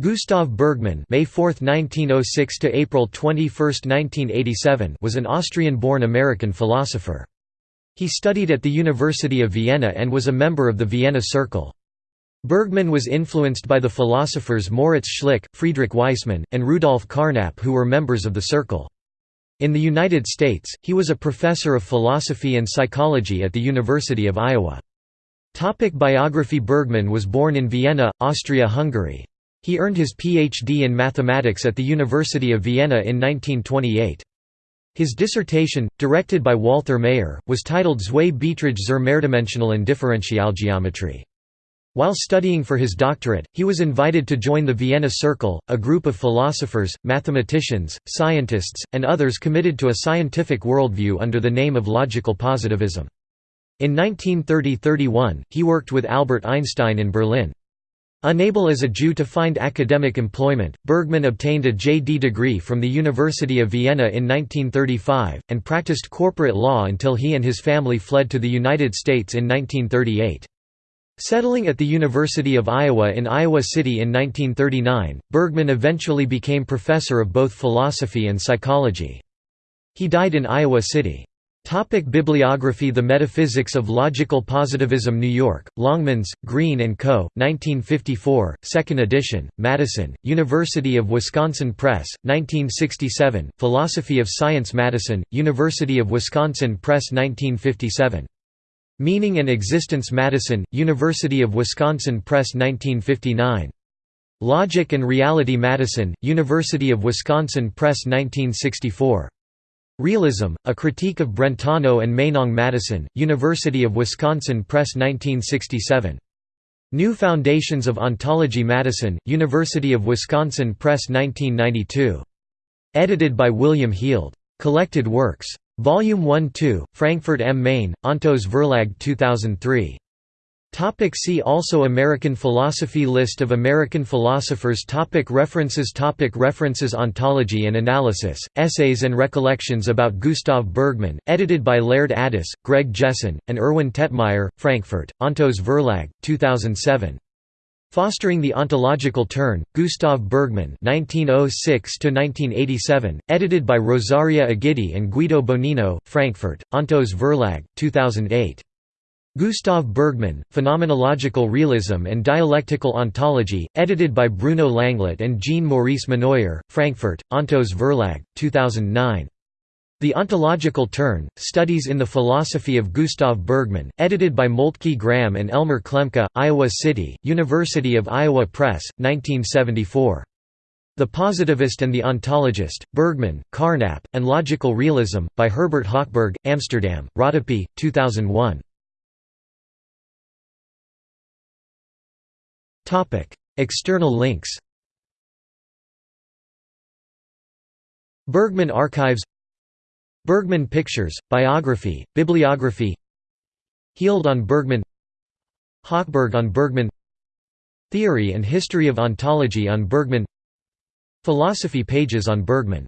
Gustav Bergmann May 4, 1906 to April 21, 1987 was an Austrian-born American philosopher. He studied at the University of Vienna and was a member of the Vienna Circle. Bergmann was influenced by the philosophers Moritz Schlick, Friedrich Waismann, and Rudolf Carnap who were members of the Circle. In the United States, he was a professor of philosophy and psychology at the University of Iowa. Topic biography Bergmann was born in Vienna, Austria-Hungary. He earned his Ph.D. in mathematics at the University of Vienna in 1928. His dissertation, directed by Walther Mayer, was titled Zwei Beiträge zur mehrdimensionalen Differentialgeometrie. While studying for his doctorate, he was invited to join the Vienna Circle, a group of philosophers, mathematicians, scientists, and others committed to a scientific worldview under the name of logical positivism. In 1930–31, he worked with Albert Einstein in Berlin. Unable as a Jew to find academic employment, Bergmann obtained a J.D. degree from the University of Vienna in 1935, and practiced corporate law until he and his family fled to the United States in 1938. Settling at the University of Iowa in Iowa City in 1939, Bergmann eventually became professor of both philosophy and psychology. He died in Iowa City. Topic bibliography The Metaphysics of Logical Positivism New York, Longmans, Green & Co., 1954, 2nd edition, Madison, University of Wisconsin Press, 1967, Philosophy of Science Madison, University of Wisconsin Press 1957. Meaning and Existence Madison, University of Wisconsin Press 1959. Logic and Reality Madison, University of Wisconsin Press 1964. Realism, A Critique of Brentano and Meinong Madison, University of Wisconsin Press 1967. New Foundations of Ontology Madison, University of Wisconsin Press 1992. Edited by William Heald. Collected Works. Volume 1-2, Frankfurt am Main, Ontos Verlag 2003. Topic see also American philosophy List of American philosophers topic References topic References Ontology and Analysis, Essays and Recollections about Gustav Bergmann, edited by Laird Addis, Greg Jesson, and Erwin Tegtmeier, Frankfurt, Ontos Verlag, 2007. Fostering the Ontological Turn, Gustav Bergmann 1906–1987, edited by Rosaria Egidi and Guido Bonino, Frankfurt, Ontos Verlag, 2008. Gustav Bergmann, Phenomenological Realism and Dialectical Ontology, edited by Bruno Langlet and Jean-Maurice Monnoyer, Frankfurt, Ontos Verlag, 2009. The Ontological Turn, Studies in the Philosophy of Gustav Bergmann, edited by Moltke Gram and Elmer Klemke, Iowa City, University of Iowa Press, 1974. The Positivist and the Ontologist, Bergmann, Carnap, and Logical Realism, by Herbert Hochberg, Amsterdam, Rodopi, 2001. External links Bergmann Archives Bergmann Pictures, Biography, Bibliography Heald on Bergmann Hochberg on Bergmann Theory and History of Ontology on Bergmann Philosophy pages on Bergmann